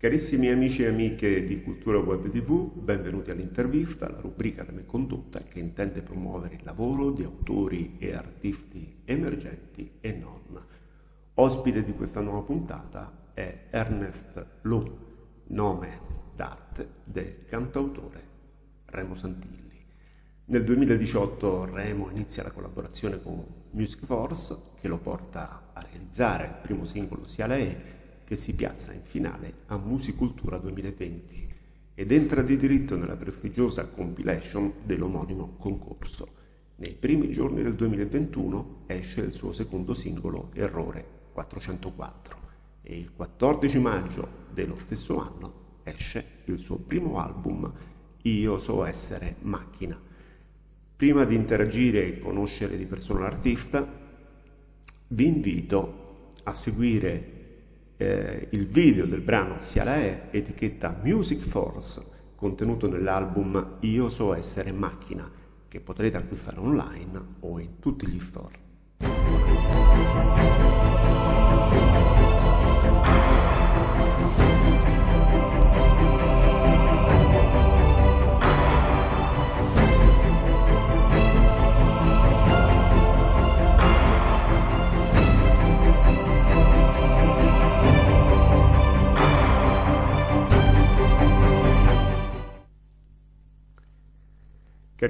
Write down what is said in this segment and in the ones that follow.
Carissimi amici e amiche di Cultura Web TV, benvenuti all'intervista, la rubrica della mia condotta che intende promuovere il lavoro di autori e artisti emergenti e non. Ospite di questa nuova puntata è Ernest Lo, nome d'arte del cantautore Remo Santilli. Nel 2018 Remo inizia la collaborazione con Music Force che lo porta a realizzare il primo singolo Sia lei che si piazza in finale a Musicultura 2020 ed entra di diritto nella prestigiosa compilation dell'omonimo concorso. Nei primi giorni del 2021 esce il suo secondo singolo Errore 404 e il 14 maggio dello stesso anno esce il suo primo album Io so essere macchina. Prima di interagire e conoscere di persona l'artista, vi invito a seguire eh, il video del brano Sia la E, etichetta Music Force, contenuto nell'album Io so essere macchina, che potrete acquistare online o in tutti gli store.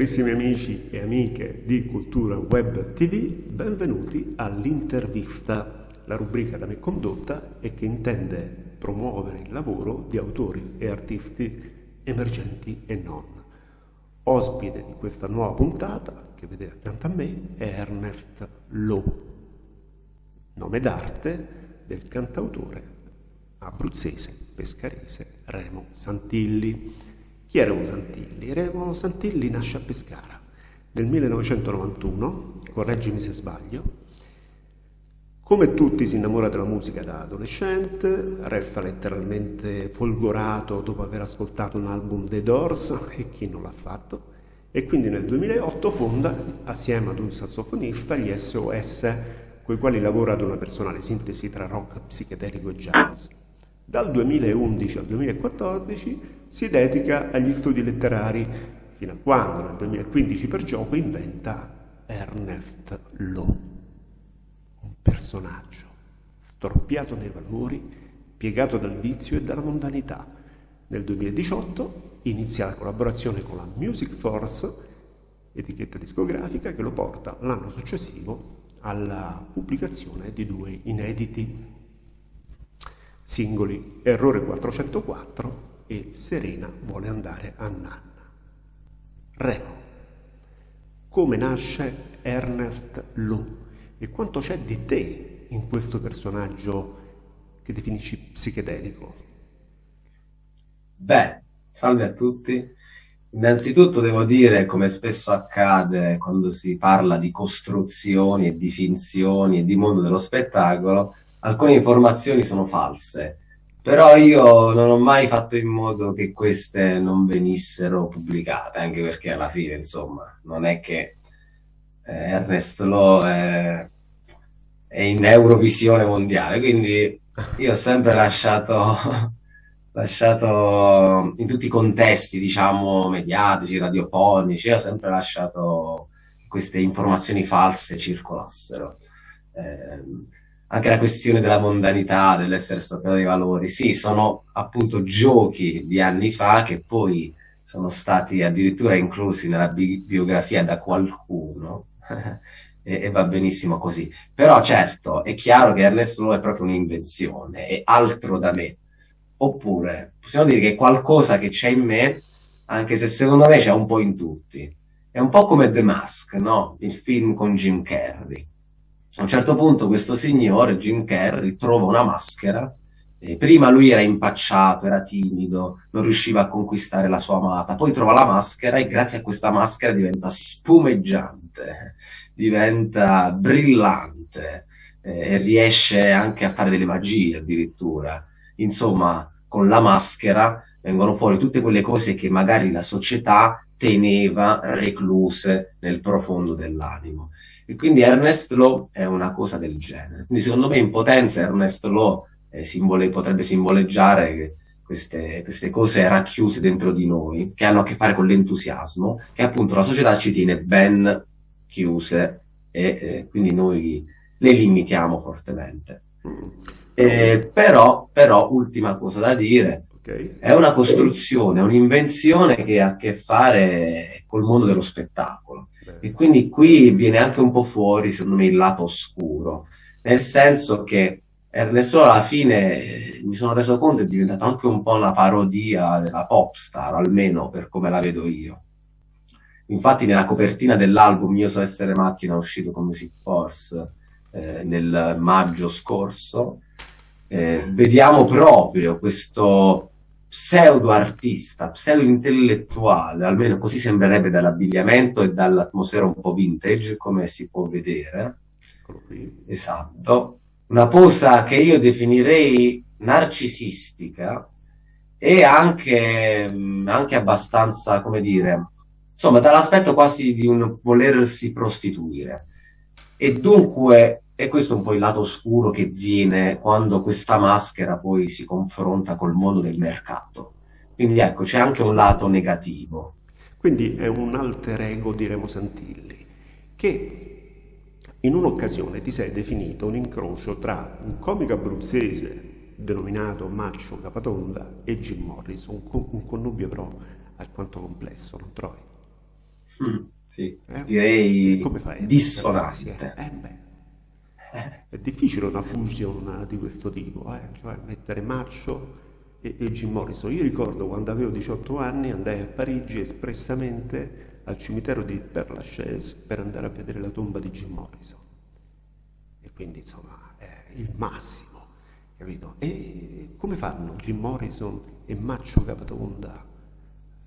Carissimi amici e amiche di Cultura Web TV, benvenuti all'intervista, la rubrica da me condotta e che intende promuovere il lavoro di autori e artisti emergenti e non. Ospite di questa nuova puntata, che vedete accanto a me, è Ernest Lo, nome d'arte del cantautore abruzzese, pescarese Remo Santilli. Chi era Remo Santilli? Remo Santilli nasce a Pescara nel 1991, correggimi se sbaglio. Come tutti si innamora della musica da adolescente, resta letteralmente folgorato dopo aver ascoltato un album dei Doors, e chi non l'ha fatto, e quindi nel 2008 fonda, assieme ad un sassofonista, gli SOS, con i quali lavora ad una personale sintesi tra rock, psichedelico e jazz. Dal 2011 al 2014 si dedica agli studi letterari, fino a quando nel 2015 per gioco inventa Ernest Lo, un personaggio storpiato nei valori, piegato dal vizio e dalla mondanità. Nel 2018 inizia la collaborazione con la Music Force, etichetta discografica che lo porta l'anno successivo alla pubblicazione di due inediti singoli Errore 404 e Serena vuole andare a Nanna. Remo. Come nasce Ernest Lo e quanto c'è di te in questo personaggio che definisci psichedelico? Beh, salve a tutti. Innanzitutto devo dire, come spesso accade quando si parla di costruzioni e di finzioni e di mondo dello spettacolo, alcune informazioni sono false però io non ho mai fatto in modo che queste non venissero pubblicate, anche perché alla fine, insomma, non è che eh, Ernest Lo è, è, in Eurovisione mondiale, quindi io ho sempre lasciato, lasciato in tutti i contesti, diciamo, mediatici, radiofonici, ho sempre lasciato queste informazioni false circolassero. Eh, anche la questione della mondanità, dell'essere stoccato dei valori, sì, sono appunto giochi di anni fa che poi sono stati addirittura inclusi nella bi biografia da qualcuno e, e, va benissimo così. Però certo, è chiaro che Ernesto Lowe è proprio un'invenzione, è altro da me. Oppure possiamo dire che è qualcosa che c'è in me, anche se secondo me c'è un po' in tutti. È un po' come The Mask, no? Il film con Jim Carrey a un certo punto questo signore, Jim Carrey, trova una maschera. Eh, prima lui era impacciato, era timido, non riusciva a conquistare la sua amata. Poi trova la maschera e grazie a questa maschera diventa spumeggiante, diventa brillante eh, e riesce anche a fare delle magie addirittura. Insomma, con la maschera vengono fuori tutte quelle cose che magari la società teneva recluse nel profondo dell'animo. E quindi Ernest Law è una cosa del genere. Quindi secondo me in potenza Ernest Law eh, simbole, potrebbe simboleggiare queste, queste cose racchiuse dentro di noi, che hanno a che fare con l'entusiasmo, che appunto la società ci tiene ben chiuse e eh, quindi noi le limitiamo fortemente. Mm. Eh, però, però, ultima cosa da dire, okay. è una costruzione, un'invenzione che ha a che fare col mondo dello spettacolo. Beh. E quindi qui viene anche un po' fuori, secondo me, il lato oscuro, nel senso che Ernesto alla fine mi sono reso conto è diventato anche un po' una parodia della pop star, almeno per come la vedo io. Infatti nella copertina dell'album Io so essere macchina uscito con Music Force eh, nel maggio scorso, eh, vediamo proprio questo pseudo artista, pseudo intellettuale, almeno così sembrerebbe dall'abbigliamento e dall'atmosfera un po' vintage, come si può vedere. Esatto. Una posa che io definirei narcisistica e anche, anche abbastanza, come dire, insomma, dall'aspetto quasi di un volersi prostituire. E dunque e questo è un po' il lato oscuro che viene quando questa maschera poi si confronta col mondo del mercato. Quindi ecco, c'è anche un lato negativo. Quindi è un alter ego di Remo Santilli, che in un'occasione ti sei definito un incrocio tra un comico abruzzese denominato Maccio Capatonda e Jim Morrison, un connubio però alquanto complesso, non trovi? Mm, sì, eh? direi dissonante. Eh, beh. È difficile una fusione di questo tipo, eh? cioè mettere Maccio e, e Jim Morrison. Io ricordo quando avevo 18 anni andai a Parigi espressamente al cimitero di Père Lachaise per andare a vedere la tomba di Jim Morrison. E quindi insomma è il massimo, capito? E come fanno Jim Morrison e Maccio Capatonda?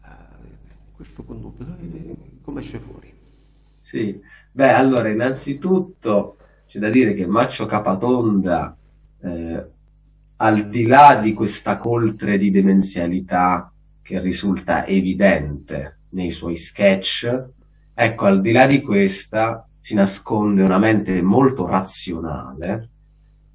Uh, questo connubio, come esce fuori? Sì, beh allora innanzitutto c'è da dire che Maccio Capatonda, eh, al di là di questa coltre di demenzialità che risulta evidente nei suoi sketch, ecco, al di là di questa si nasconde una mente molto razionale.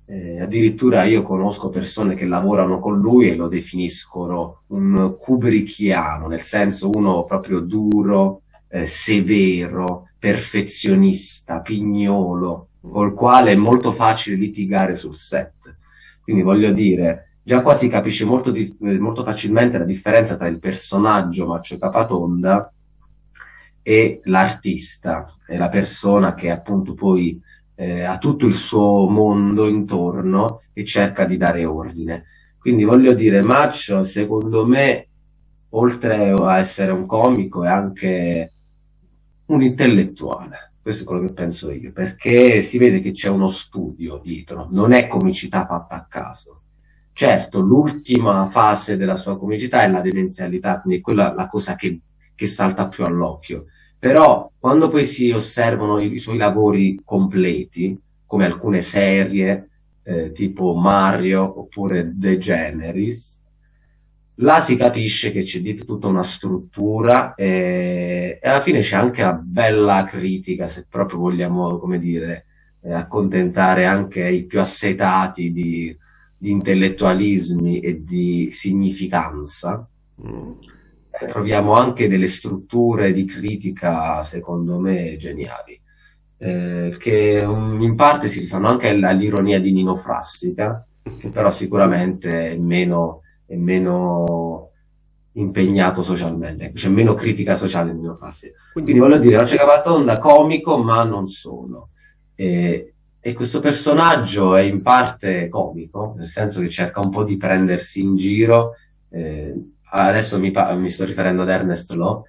Eh, addirittura io conosco persone che lavorano con lui e lo definiscono un kubrickiano, nel senso uno proprio duro, eh, severo, perfezionista, pignolo, col quale è molto facile litigare sul set. Quindi voglio dire, già qua si capisce molto, di, molto facilmente la differenza tra il personaggio Maccio Capatonda e l'artista, e la persona che appunto poi eh, ha tutto il suo mondo intorno e cerca di dare ordine. Quindi voglio dire, Maccio, secondo me, oltre a essere un comico, è anche un intellettuale questo è quello che penso io, perché si vede che c'è uno studio dietro, non è comicità fatta a caso. Certo, l'ultima fase della sua comicità è la demenzialità, quindi è quella la cosa che, che salta più all'occhio. Però quando poi si osservano i, i suoi lavori completi, come alcune serie, eh, tipo Mario oppure The Generis, là si capisce che c'è dietro tutta una struttura e, e alla fine c'è anche una bella critica, se proprio vogliamo, come dire, eh, accontentare anche i più assetati di, di intellettualismi e di significanza. Mm. troviamo anche delle strutture di critica, secondo me, geniali. Eh, che um, in parte si rifanno anche all'ironia di Nino Frassica, che però sicuramente è meno è meno impegnato socialmente, c'è meno critica sociale nel mio classe. Quindi, Quindi voglio dire, Noce Cavatonda comico, ma non solo. E, e, questo personaggio è in parte comico, nel senso che cerca un po' di prendersi in giro. Eh, adesso mi, mi, sto riferendo ad Ernest Law,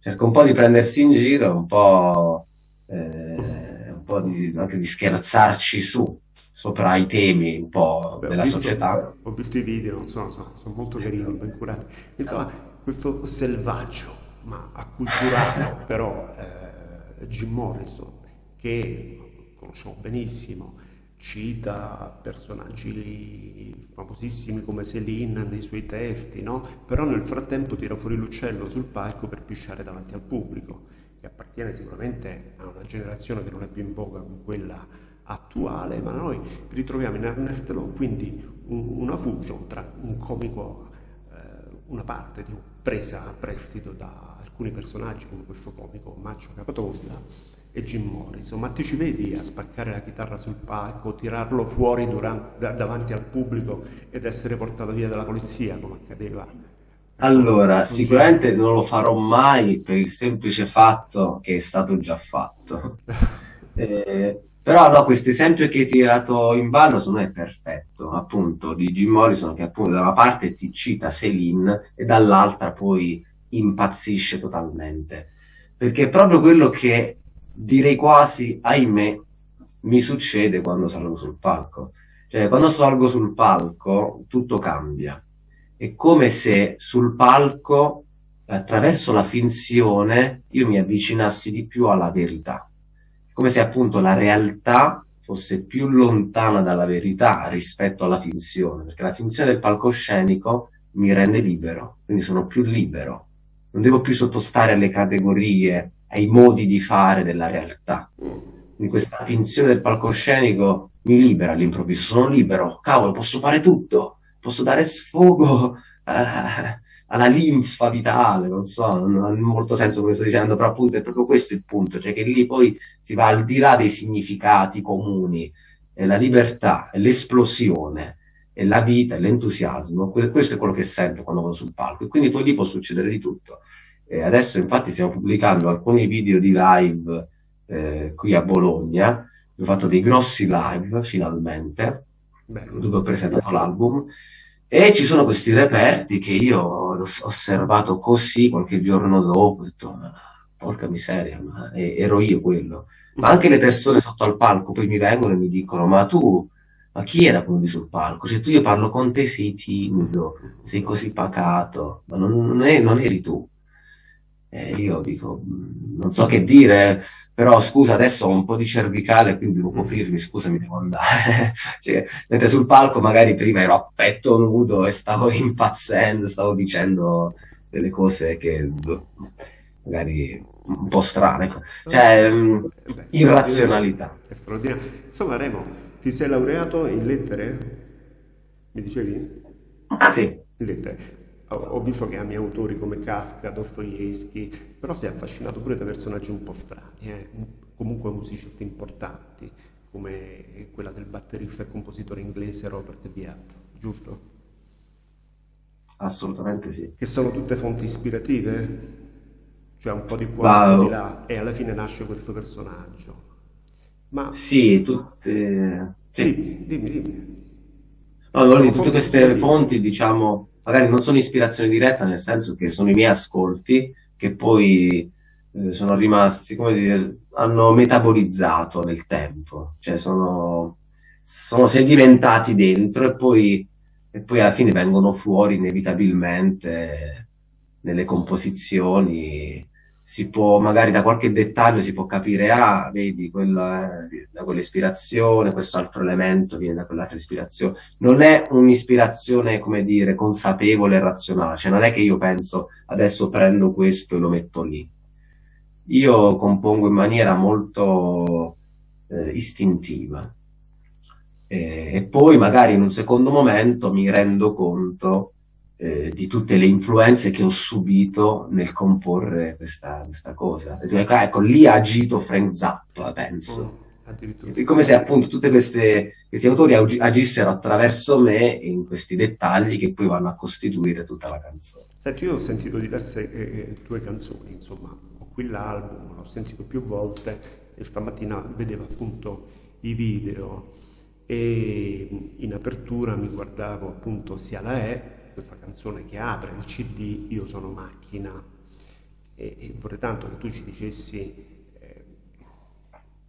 cerca un po' di prendersi in giro, un po', eh, un po di, anche di scherzarci su sopra i temi un po' Beh, della visto, società. Ho visto i video, insomma, sono, sono molto carini, ben curati. Insomma, questo selvaggio, ma acculturato però eh, Jim Morrison, che conosciamo benissimo, cita personaggi famosissimi come Céline nei suoi testi, no? però nel frattempo tira fuori l'uccello sul palco per pisciare davanti al pubblico, che appartiene sicuramente a una generazione che non è più in voga con quella attuale, ma noi ritroviamo in Ernest Law quindi un, una fusion tra un comico eh, una parte di, presa a prestito da alcuni personaggi come questo comico Maccio Capatonda e Jim Morrison, ma ti ci vedi a spaccare la chitarra sul palco, tirarlo fuori durante, davanti al pubblico ed essere portato via dalla polizia come accadeva? Allora, sicuramente non lo farò mai per il semplice fatto che è stato già fatto. Eh, però no, questo esempio che hai tirato in ballo secondo me è perfetto, appunto, di Jim Morrison che appunto da una parte ti cita Celine e dall'altra poi impazzisce totalmente. Perché è proprio quello che direi quasi, ahimè, mi succede quando salgo sul palco. Cioè, quando salgo sul palco tutto cambia. È come se sul palco, attraverso la finzione, io mi avvicinassi di più alla verità. Come se appunto la realtà fosse più lontana dalla verità rispetto alla finzione, perché la finzione del palcoscenico mi rende libero, quindi sono più libero. Non devo più sottostare alle categorie ai modi di fare della realtà. Quindi questa finzione del palcoscenico mi libera all'improvviso, sono libero, cavolo, posso fare tutto, posso dare sfogo eh, alla linfa vitale, non so, non ha molto senso come sto dicendo, però appunto è proprio questo il punto, cioè che lì poi si va al di là dei significati comuni, è la libertà, è l'esplosione, è la vita, è l'entusiasmo, questo è quello che sento quando vado sul palco e quindi poi lì può succedere di tutto. E adesso infatti stiamo pubblicando alcuni video di live eh, qui a Bologna, ho fatto dei grossi live finalmente, Bello. dove ho presentato l'album, e ci sono questi reperti che io ho osservato così qualche giorno dopo, ho detto, porca miseria, ma ero io quello. Ma anche le persone sotto al palco poi mi vengono e mi dicono, ma tu, ma chi era quello lì sul palco? Cioè tu io parlo con te, sei timido, sei così pacato, ma non, non, è, non eri tu. E io dico, mm, non so che dire, però scusa, adesso ho un po' di cervicale, quindi devo coprirmi, scusa, mi devo andare. cioè, mentre sul palco magari prima ero a petto nudo e stavo impazzendo, stavo dicendo delle cose che boh, magari un po' strane. Cioè, mm, Beh, irrazionalità. Insomma, Remo, ti sei laureato in lettere? Mi dicevi? Sì. In lettere ho visto che ami autori come Kafka, Dostoevsky, però sei affascinato pure da personaggi un po' strani, eh? comunque musicisti importanti, come quella del batterista e compositore inglese Robert Viat, giusto? Assolutamente sì. Che sono tutte fonti ispirative? Cioè un po' di qua, po' di là, e alla fine nasce questo personaggio. Ma... Sì, tutte... Sì, sì dimmi, dimmi. No, tutte queste fonti, diciamo magari non sono ispirazione diretta, nel senso che sono i miei ascolti che poi eh, sono rimasti, come dire, hanno metabolizzato nel tempo, cioè sono, sono sedimentati dentro e poi, e poi alla fine vengono fuori inevitabilmente nelle composizioni si può, magari da qualche dettaglio si può capire, ah, vedi, quella, da quell'ispirazione, questo altro elemento viene da quell'altra ispirazione. Non è un'ispirazione, come dire, consapevole e razionale, cioè non è che io penso, adesso prendo questo e lo metto lì. Io compongo in maniera molto eh, istintiva. E, e poi magari in un secondo momento mi rendo conto eh, di tutte le influenze che ho subito nel comporre questa, questa cosa. Ecco, ecco, lì ha agito Frank Zappa, penso. Oh, come se appunto tutti questi autori agissero attraverso me in questi dettagli che poi vanno a costituire tutta la canzone. Senti, io ho sentito diverse eh, eh tue canzoni, insomma, ho qui l'album, l'ho sentito più volte e stamattina vedevo appunto i video e in apertura mi guardavo appunto sia la E questa canzone che apre il CD Io sono macchina e, e vorrei tanto che tu ci dicessi eh,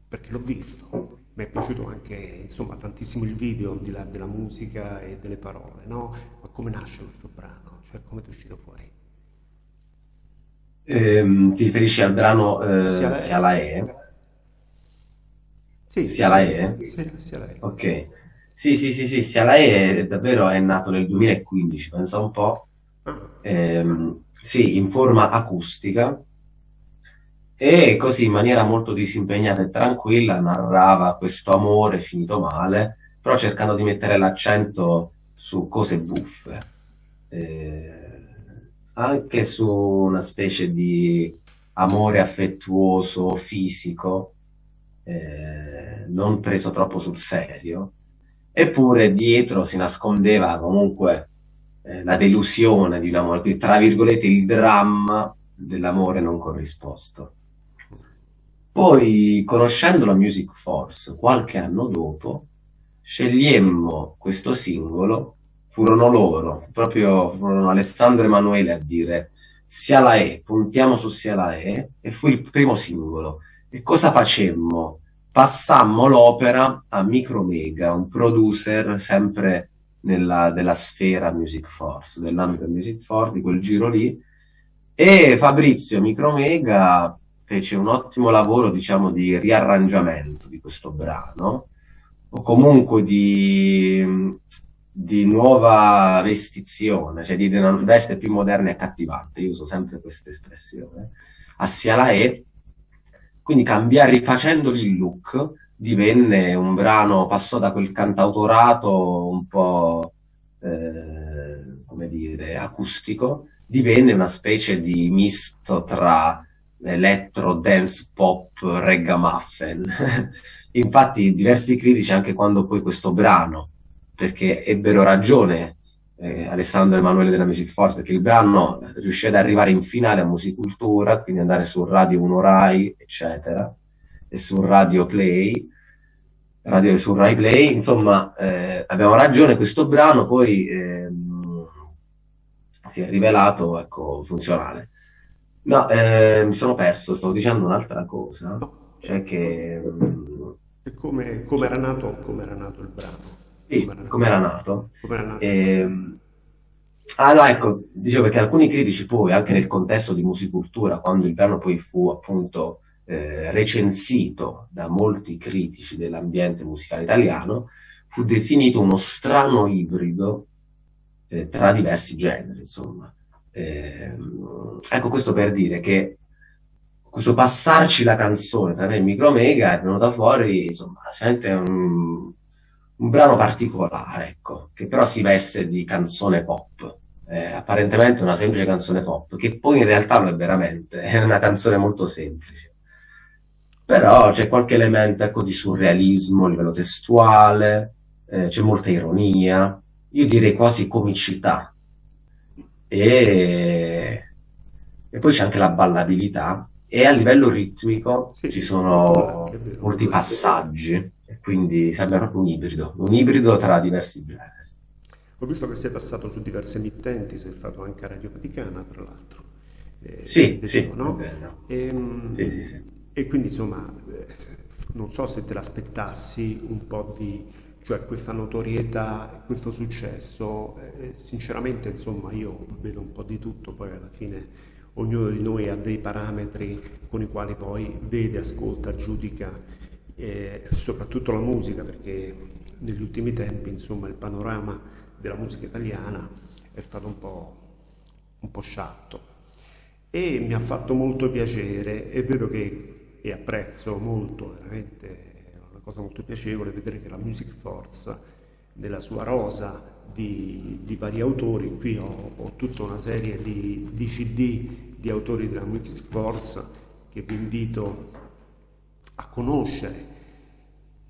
perché l'ho visto mi è piaciuto anche insomma tantissimo il video al di là della musica e delle parole no? ma come nasce questo brano cioè come è uscito fuori ehm, ti riferisci al brano eh, Sia la E? Sì, sia la E? Sì, sia la E. Ok. Sì, sì, sì, sì, sia lei è, davvero è nato nel 2015, pensa un po', ehm, sì, in forma acustica. E così in maniera molto disimpegnata e tranquilla narrava questo amore finito male, però cercando di mettere l'accento su cose buffe. Eh, anche su una specie di amore affettuoso fisico, eh, non preso troppo sul serio, eppure dietro si nascondeva comunque eh, la delusione di un amore, tra virgolette il dramma dell'amore non corrisposto. Poi, conoscendo la Music Force, qualche anno dopo, scegliemmo questo singolo, furono loro, proprio furono Alessandro Emanuele a dire sia la E, puntiamo su sia la E, e fu il primo singolo. E cosa facemmo? Passammo l'opera a Micromega, un producer sempre nella, della sfera Music Force, dell'ambito Music Force, di quel giro lì, e Fabrizio Micromega fece un ottimo lavoro, diciamo, di riarrangiamento di questo brano, o comunque di, di nuova vestizione, cioè di veste più moderna e accattivante, io uso sempre questa espressione, assia la E, quindi cambiare, rifacendogli il look, divenne un brano, passò da quel cantautorato un po', eh, come dire, acustico, divenne una specie di misto tra electro, dance, pop, ragamuffin. Infatti diversi critici, anche quando poi questo brano, perché ebbero ragione eh, Alessandro Emanuele della Music Force, perché il brano riuscì ad arrivare in finale a Musicultura, quindi andare su Radio 1 Rai, eccetera, e su Radio Play, Radio su Rai Play, insomma, eh, abbiamo ragione, questo brano poi eh, si è rivelato, ecco, funzionale. No, eh, mi sono perso, stavo dicendo un'altra cosa, cioè che... E come, come era nato, come era nato il brano? Sì, come era nato? Come era nato? E, ah no, ecco, dicevo perché alcuni critici poi, anche nel contesto di musicultura, quando il brano poi fu appunto eh, recensito da molti critici dell'ambiente musicale italiano, fu definito uno strano ibrido eh, tra diversi generi, insomma. Eh, ecco questo per dire che questo passarci la canzone tra me e Micromega è venuta fuori, insomma, sicuramente un, un brano particolare, ecco, che però si veste di canzone pop. Eh, apparentemente una semplice canzone pop, che poi in realtà lo è veramente, è una canzone molto semplice. Però c'è qualche elemento ecco, di surrealismo a livello testuale, eh, c'è molta ironia, io direi quasi comicità. E, e poi c'è anche la ballabilità e a livello ritmico sì. ci sono molti passaggi e quindi sembra proprio un ibrido, un ibrido tra diversi generi. Ho visto che sei passato su diverse emittenti, sei stato anche a Radio Vaticana, tra l'altro. Eh, sì, sì, no? e, ehm, sì, sì, sì. e quindi insomma, eh, non so se te l'aspettassi un po' di cioè questa notorietà, questo successo, eh, sinceramente insomma io vedo un po' di tutto, poi alla fine ognuno di noi ha dei parametri con i quali poi vede, ascolta, giudica eh, soprattutto la musica, perché negli ultimi tempi insomma il panorama della musica italiana è stato un po', un po sciatto. E mi ha fatto molto piacere e vedo che e apprezzo molto veramente cosa molto piacevole vedere che la Music Force, nella sua rosa di, di vari autori, qui ho, ho, tutta una serie di, di CD di autori della Music Force che vi invito a conoscere.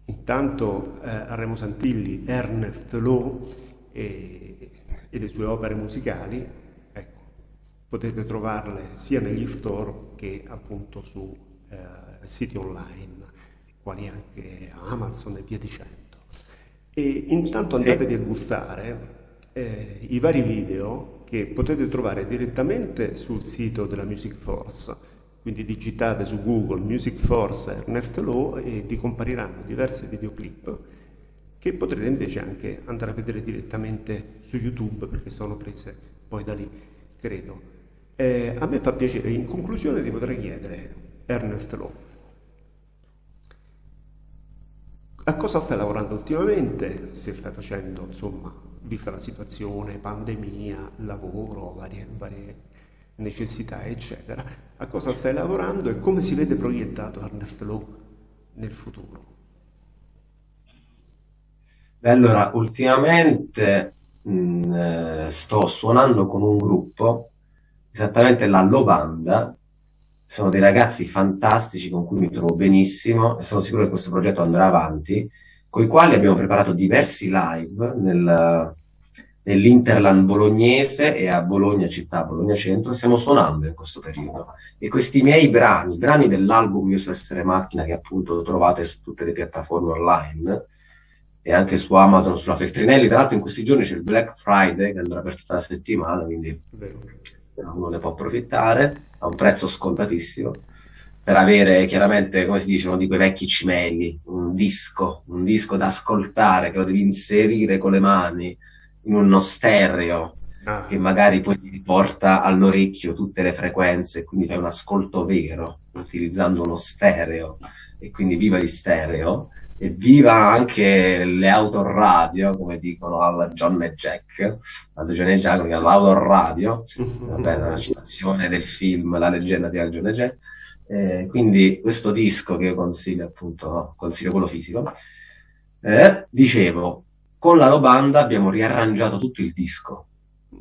Intanto eh, Remo Santilli, Ernest Lowe e, e le sue opere musicali, ecco, potete trovarle sia negli store che appunto su eh, siti online quali anche Amazon e via dicendo. E intanto andatevi sì. a gustare eh, i vari video che potete trovare direttamente sul sito della Music Force, quindi digitate su Google Music Force Ernest Lowe e vi compariranno diversi videoclip che potrete invece anche andare a vedere direttamente su YouTube perché sono prese poi da lì, credo. Eh, a me fa piacere, in conclusione ti potrei chiedere, Ernest Lowe, A cosa stai lavorando ultimamente? Se stai facendo, insomma, vista la situazione, pandemia, lavoro, varie, varie necessità, eccetera, a cosa stai lavorando e come si vede proiettato Ernest Lowe nel futuro? Beh, allora, ultimamente mh, mm, eh, sto suonando con un gruppo esattamente la Lobanda. Sono dei ragazzi fantastici con cui mi trovo benissimo e sono sicuro che questo progetto andrà avanti, con i quali abbiamo preparato diversi live nel, nell'Interland bolognese e a Bologna città, Bologna centro, stiamo suonando in questo periodo. E questi miei brani, brani dell'album Io su essere macchina, che appunto trovate su tutte le piattaforme online, e anche su Amazon, sulla Feltrinelli. Tra l'altro in questi giorni c'è il Black Friday che andrà per tutta la settimana, quindi uno ne può approfittare a un prezzo scontatissimo per avere chiaramente, come si dice, uno di quei vecchi cimeli, un disco, un disco da ascoltare che lo devi inserire con le mani in uno stereo ah. che magari poi ti riporta all'orecchio tutte le frequenze, quindi fai un ascolto vero utilizzando uno stereo e quindi viva gli stereo e viva anche le autoradio, come dicono al John e Jack, al John e Jack, l'autoradio, vabbè, una citazione del film La leggenda di John e Jack. Eh, quindi questo disco che io consiglio appunto, consiglio quello fisico, eh, dicevo, con la Lobanda abbiamo riarrangiato tutto il disco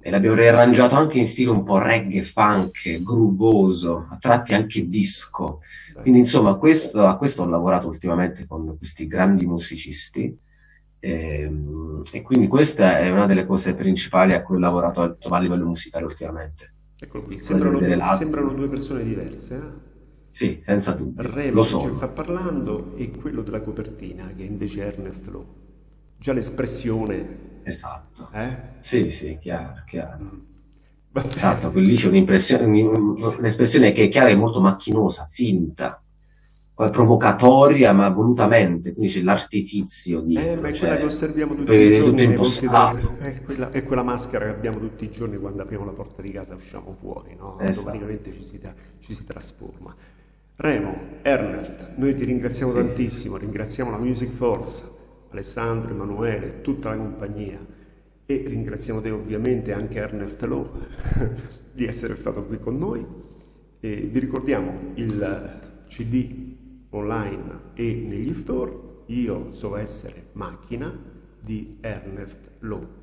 e l'abbiamo riarrangiato anche in stile un po' reggae, funk, groovoso, a tratti anche disco. Quindi insomma questo, a questo ho lavorato ultimamente con questi grandi musicisti e, ehm, e, quindi questa è una delle cose principali a cui ho lavorato insomma, a livello musicale ultimamente. Ecco qui, sembrano, due, sembrano due persone diverse. Eh? Sì, senza dubbio. Remo lo so. ci sta parlando e quello della copertina che invece è Ernest Lowe già l'espressione. Esatto. Eh? Sì, sì, chiaro, chiaro. Esatto, lì c'è un'impressione, un'espressione che è chiara e molto macchinosa, finta, provocatoria, ma volutamente, quindi c'è l'artificio dietro. Eh, cioè, quella che osserviamo tutti i giorni. tutto impostato. È quella, è quella, maschera che abbiamo tutti i giorni quando apriamo la porta di casa e usciamo fuori, no? Esatto. Ci si, ci si trasforma. Remo, Ernest, noi ti ringraziamo sì, tantissimo, sì. ringraziamo la Music Force Alessandro, Emanuele, tutta la compagnia e ringraziamo te ovviamente anche Ernest Lowe di essere stato qui con noi e vi ricordiamo il CD online e negli store Io so essere macchina di Ernest Lowe.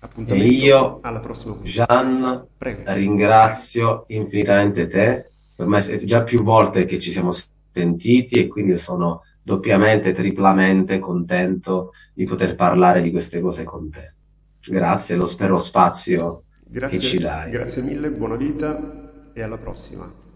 Appuntamento e io, alla prossima Gian, Prego. ringrazio infinitamente te. Per me è già più volte che ci siamo sentiti e quindi sono doppiamente, triplamente contento di poter parlare di queste cose con te. Grazie, lo spero spazio grazie, che ci dai. Grazie mille, buona vita e alla prossima.